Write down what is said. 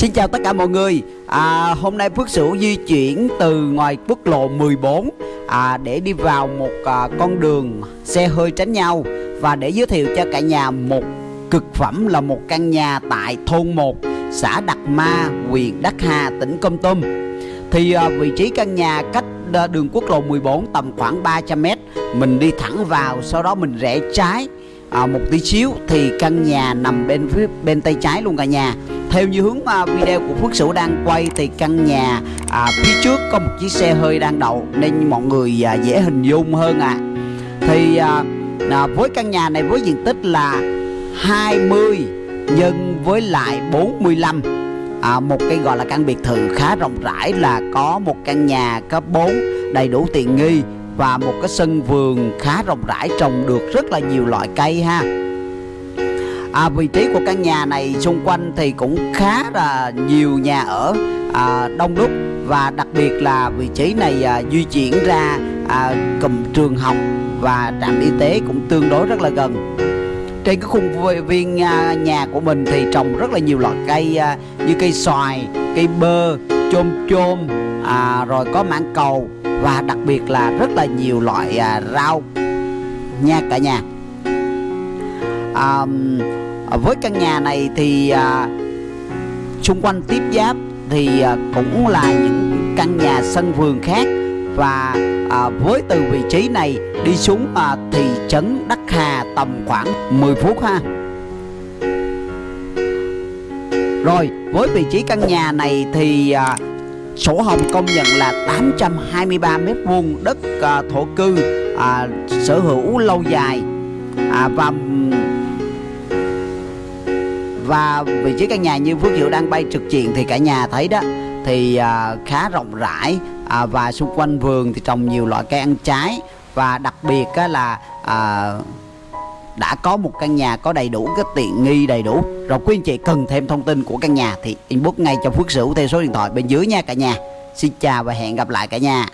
Xin chào tất cả mọi người. À, Hôm nay Phước Sửu di chuyển từ ngoài quốc lộ 14 à, Để đi vào một à, con đường xe hơi tránh nhau Và để giới thiệu cho cả nhà một cực phẩm là một căn nhà tại thôn 1 Xã Đặc Ma, huyện Đắc Hà, tỉnh Công Tum. Thì à, vị trí căn nhà cách à, đường quốc lộ 14 tầm khoảng 300m Mình đi thẳng vào sau đó mình rẽ trái à, một tí xíu thì căn nhà nằm bên phía bên tay trái luôn cả nhà theo như hướng video của Phước Sửu đang quay thì căn nhà à, phía trước có một chiếc xe hơi đang đậu nên mọi người à, dễ hình dung hơn ạ à. thì à, à, với căn nhà này với diện tích là 20 nhân với lại 45 à, một cái gọi là căn biệt thự khá rộng rãi là có một căn nhà cấp 4 đầy đủ tiện nghi và một cái sân vườn khá rộng rãi trồng được rất là nhiều loại cây ha à, vị trí của căn nhà này xung quanh thì cũng khá là nhiều nhà ở à, đông đúc. Và đặc biệt là vị trí này à, di chuyển ra à, cụm trường học và trạm y tế cũng tương đối rất là gần. Trên cái khung viên à, nhà của mình thì trồng rất là nhiều loại cây à, như cây xoài cây bơ chôm chôm à, rồi có mãng cầu và đặc biệt là rất là nhiều loại à, rau. Nha cả nhà à, với căn nhà này thì à, xung quanh tiếp giáp thì à, cũng là những căn nhà sân vườn khác. Và à, với từ vị trí này đi xuống à, thị trấn Đắc Hà tầm khoảng 10 phút ha. Rồi với vị trí căn nhà này thì à, sổ hồng công nhận là 823 mét vuông đất à, thổ cư à, sở hữu lâu dài. À, và và vị trí căn nhà như Phước Hiệu đang bay trực diện thì cả nhà thấy đó thì à, khá rộng rãi à, và xung quanh vườn thì trồng nhiều loại cây ăn trái. Và đặc biệt á, là à, đã có một căn nhà có đầy đủ cái tiện nghi đầy đủ. Rồi quý anh chị cần thêm thông tin của căn nhà thì inbox ngay cho Phước Sửu theo số điện thoại bên dưới nha cả nhà. Xin chào và hẹn gặp lại cả nhà.